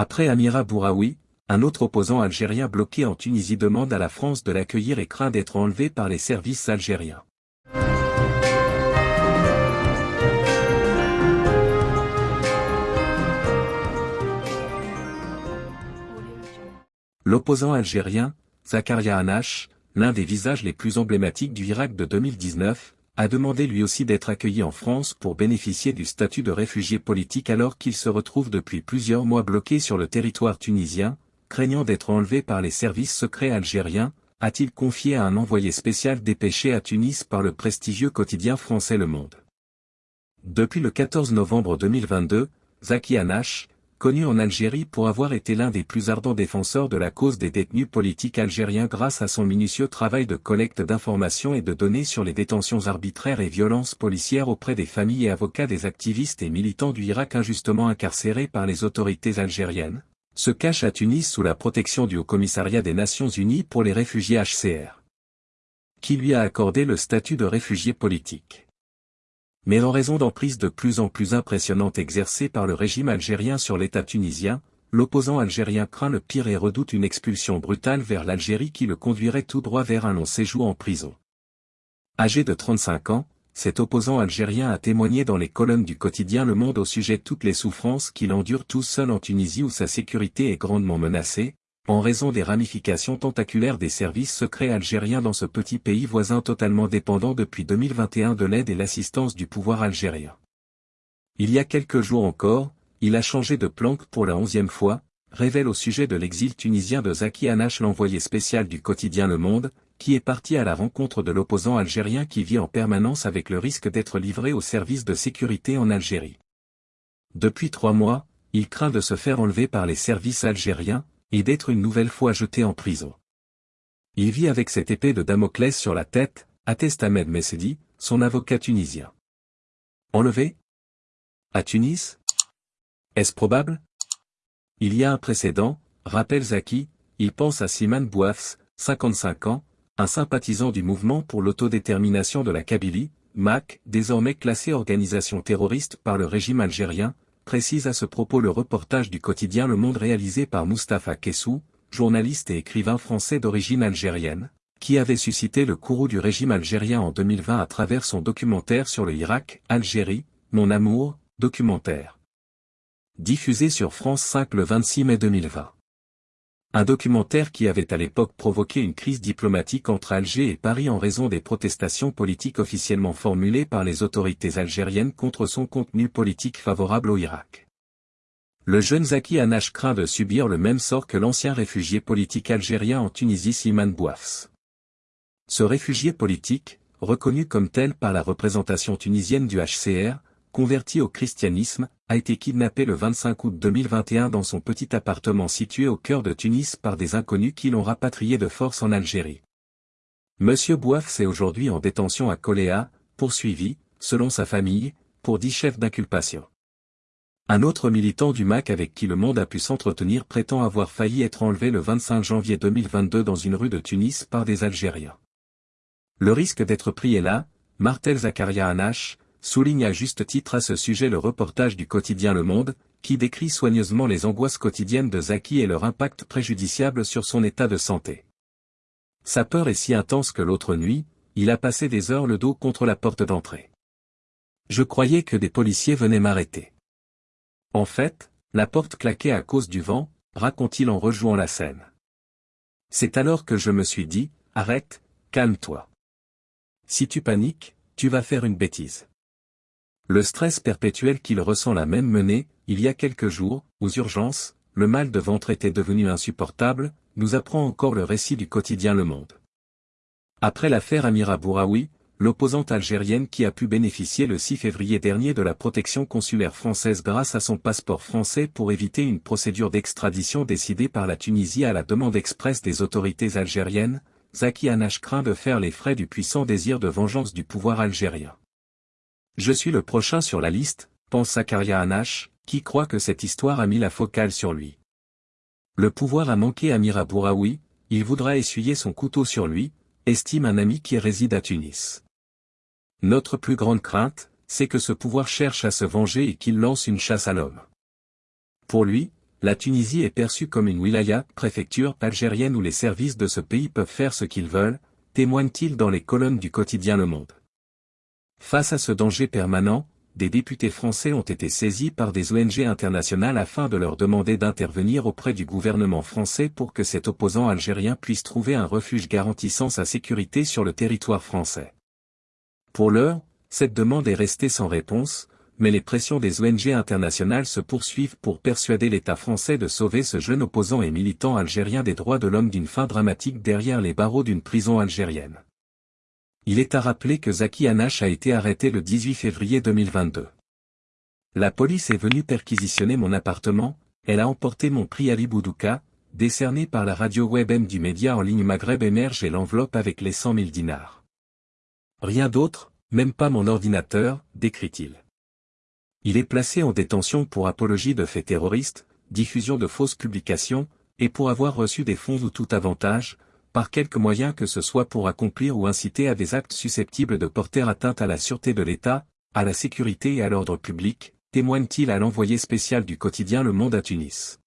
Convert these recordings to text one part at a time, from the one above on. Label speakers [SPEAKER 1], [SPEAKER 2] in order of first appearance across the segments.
[SPEAKER 1] Après Amira Bouraoui, un autre opposant algérien bloqué en Tunisie demande à la France de l'accueillir et craint d'être enlevé par les services algériens. L'opposant algérien, Zakaria Anash, l'un des visages les plus emblématiques du Irak de 2019, a demandé lui aussi d'être accueilli en France pour bénéficier du statut de réfugié politique alors qu'il se retrouve depuis plusieurs mois bloqué sur le territoire tunisien, craignant d'être enlevé par les services secrets algériens, a-t-il confié à un envoyé spécial dépêché à Tunis par le prestigieux quotidien français Le Monde. Depuis le 14 novembre 2022, Zaki Anash, connu en Algérie pour avoir été l'un des plus ardents défenseurs de la cause des détenus politiques algériens grâce à son minutieux travail de collecte d'informations et de données sur les détentions arbitraires et violences policières auprès des familles et avocats des activistes et militants du Irak injustement incarcérés par les autorités algériennes, se cache à Tunis sous la protection du Haut-Commissariat des Nations Unies pour les réfugiés HCR, qui lui a accordé le statut de réfugié politique mais en raison d'emprises de plus en plus impressionnantes exercées par le régime algérien sur l'État tunisien, l'opposant algérien craint le pire et redoute une expulsion brutale vers l'Algérie qui le conduirait tout droit vers un long séjour en prison. Âgé de 35 ans, cet opposant algérien a témoigné dans les colonnes du quotidien Le Monde au sujet de toutes les souffrances qu'il endure tout seul en Tunisie où sa sécurité est grandement menacée, en raison des ramifications tentaculaires des services secrets algériens dans ce petit pays voisin totalement dépendant depuis 2021 de l'aide et l'assistance du pouvoir algérien. Il y a quelques jours encore, il a changé de planque pour la onzième fois, révèle au sujet de l'exil tunisien de Zaki Anash l'envoyé spécial du quotidien Le Monde, qui est parti à la rencontre de l'opposant algérien qui vit en permanence avec le risque d'être livré aux services de sécurité en Algérie. Depuis trois mois, il craint de se faire enlever par les services algériens, et d'être une nouvelle fois jeté en prison. Il vit avec cette épée de Damoclès sur la tête, atteste Ahmed Messedi, son avocat tunisien. Enlevé? À Tunis? Est-ce probable? Il y a un précédent, rappelle Zaki, il pense à Siman Bouafs, 55 ans, un sympathisant du mouvement pour l'autodétermination de la Kabylie, MAC, désormais classé organisation terroriste par le régime algérien, précise à ce propos le reportage du quotidien Le Monde réalisé par Mustapha Kessou, journaliste et écrivain français d'origine algérienne, qui avait suscité le courroux du régime algérien en 2020 à travers son documentaire sur le Irak, Algérie, Mon amour, documentaire. Diffusé sur France 5 le 26 mai 2020. Un documentaire qui avait à l'époque provoqué une crise diplomatique entre Alger et Paris en raison des protestations politiques officiellement formulées par les autorités algériennes contre son contenu politique favorable au Irak. Le jeune Zaki Anash craint de subir le même sort que l'ancien réfugié politique algérien en Tunisie Siman Bouafs. Ce réfugié politique, reconnu comme tel par la représentation tunisienne du HCR, converti au christianisme, a été kidnappé le 25 août 2021 dans son petit appartement situé au cœur de Tunis par des inconnus qui l'ont rapatrié de force en Algérie. Monsieur Bouaf est aujourd'hui en détention à Coléa, poursuivi, selon sa famille, pour dix chefs d'inculpation. Un autre militant du MAC avec qui le monde a pu s'entretenir prétend avoir failli être enlevé le 25 janvier 2022 dans une rue de Tunis par des Algériens. Le risque d'être pris est là, Martel Zakaria Anash, souligne à juste titre à ce sujet le reportage du quotidien Le Monde, qui décrit soigneusement les angoisses quotidiennes de Zaki et leur impact préjudiciable sur son état de santé. Sa peur est si intense que l'autre nuit, il a passé des heures le dos contre la porte d'entrée. Je croyais que des policiers venaient m'arrêter. En fait, la porte claquait à cause du vent, raconte-t-il en rejouant la scène. C'est alors que je me suis dit, arrête, calme-toi. Si tu paniques, tu vas faire une bêtise. Le stress perpétuel qu'il ressent l'a même mené, il y a quelques jours, aux urgences, le mal de ventre était devenu insupportable, nous apprend encore le récit du quotidien Le Monde. Après l'affaire Amira Bouraoui, l'opposante algérienne qui a pu bénéficier le 6 février dernier de la protection consulaire française grâce à son passeport français pour éviter une procédure d'extradition décidée par la Tunisie à la demande expresse des autorités algériennes, Zaki Anash craint de faire les frais du puissant désir de vengeance du pouvoir algérien. Je suis le prochain sur la liste, pense Zakaria Anash, qui croit que cette histoire a mis la focale sur lui. Le pouvoir a manqué à Mira Bouraoui, il voudra essuyer son couteau sur lui, estime un ami qui réside à Tunis. Notre plus grande crainte, c'est que ce pouvoir cherche à se venger et qu'il lance une chasse à l'homme. Pour lui, la Tunisie est perçue comme une wilaya, préfecture algérienne où les services de ce pays peuvent faire ce qu'ils veulent, témoigne-t-il dans les colonnes du quotidien Le Monde. Face à ce danger permanent, des députés français ont été saisis par des ONG internationales afin de leur demander d'intervenir auprès du gouvernement français pour que cet opposant algérien puisse trouver un refuge garantissant sa sécurité sur le territoire français. Pour l'heure, cette demande est restée sans réponse, mais les pressions des ONG internationales se poursuivent pour persuader l'État français de sauver ce jeune opposant et militant algérien des droits de l'homme d'une fin dramatique derrière les barreaux d'une prison algérienne. Il est à rappeler que Zaki Hanash a été arrêté le 18 février 2022. La police est venue perquisitionner mon appartement, elle a emporté mon prix Ali Boudouka, décerné par la radio web M du média en ligne Maghreb Émerge et l'enveloppe avec les 100 000 dinars. Rien d'autre, même pas mon ordinateur, décrit-il. Il est placé en détention pour apologie de faits terroristes, diffusion de fausses publications, et pour avoir reçu des fonds ou tout avantage, par quelque moyen que ce soit pour accomplir ou inciter à des actes susceptibles de porter atteinte à la sûreté de l'État, à la sécurité et à l'ordre public, témoigne-t-il à l'envoyé spécial du quotidien Le Monde à Tunis.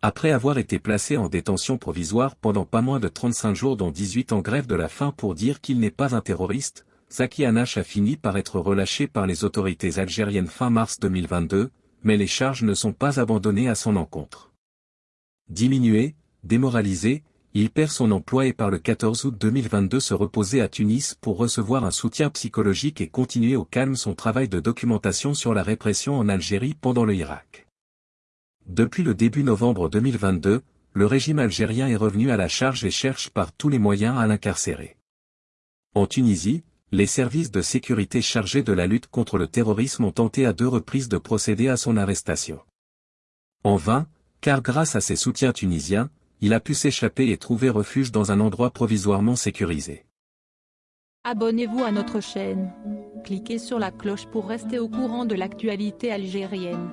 [SPEAKER 1] Après avoir été placé en détention provisoire pendant pas moins de 35 jours dont 18 en grève de la faim pour dire qu'il n'est pas un terroriste, Zaki Hanash a fini par être relâché par les autorités algériennes fin mars 2022, mais les charges ne sont pas abandonnées à son encontre. Diminué, démoralisé, il perd son emploi et par le 14 août 2022 se reposer à Tunis pour recevoir un soutien psychologique et continuer au calme son travail de documentation sur la répression en Algérie pendant le Irak. Depuis le début novembre 2022, le régime algérien est revenu à la charge et cherche par tous les moyens à l'incarcérer. En Tunisie, les services de sécurité chargés de la lutte contre le terrorisme ont tenté à deux reprises de procéder à son arrestation. En vain, car grâce à ses soutiens tunisiens, il a pu s'échapper et trouver refuge dans un endroit provisoirement sécurisé.
[SPEAKER 2] Abonnez-vous à notre chaîne. Cliquez sur la cloche pour rester au courant de l'actualité algérienne.